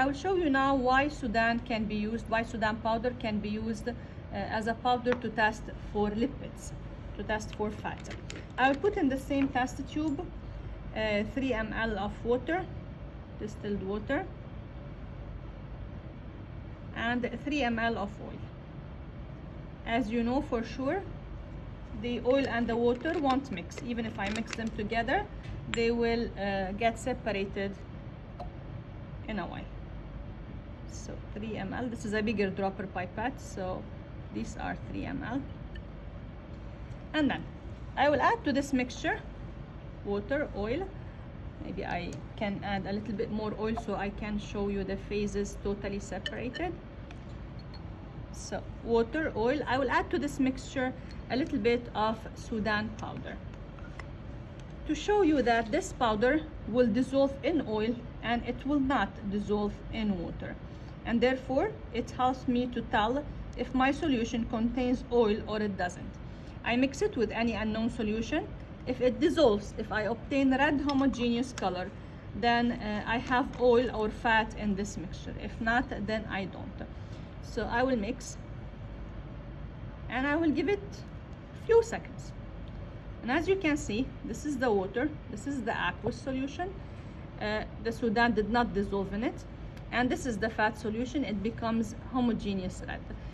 I will show you now why Sudan can be used, why Sudan powder can be used uh, as a powder to test for lipids, to test for fat. I will put in the same test tube uh, 3 ml of water, distilled water, and 3 ml of oil. As you know for sure, the oil and the water won't mix. Even if I mix them together, they will uh, get separated in a while. So 3 ml, this is a bigger dropper pipette, so these are 3 ml. And then I will add to this mixture water, oil. Maybe I can add a little bit more oil so I can show you the phases totally separated. So water, oil. I will add to this mixture a little bit of Sudan powder to show you that this powder will dissolve in oil and it will not dissolve in water. And therefore, it helps me to tell if my solution contains oil or it doesn't. I mix it with any unknown solution. If it dissolves, if I obtain red homogeneous color, then uh, I have oil or fat in this mixture. If not, then I don't. So I will mix and I will give it a few seconds. And as you can see, this is the water, this is the aqueous solution. Uh, the Sudan did not dissolve in it. And this is the fat solution, it becomes homogeneous red.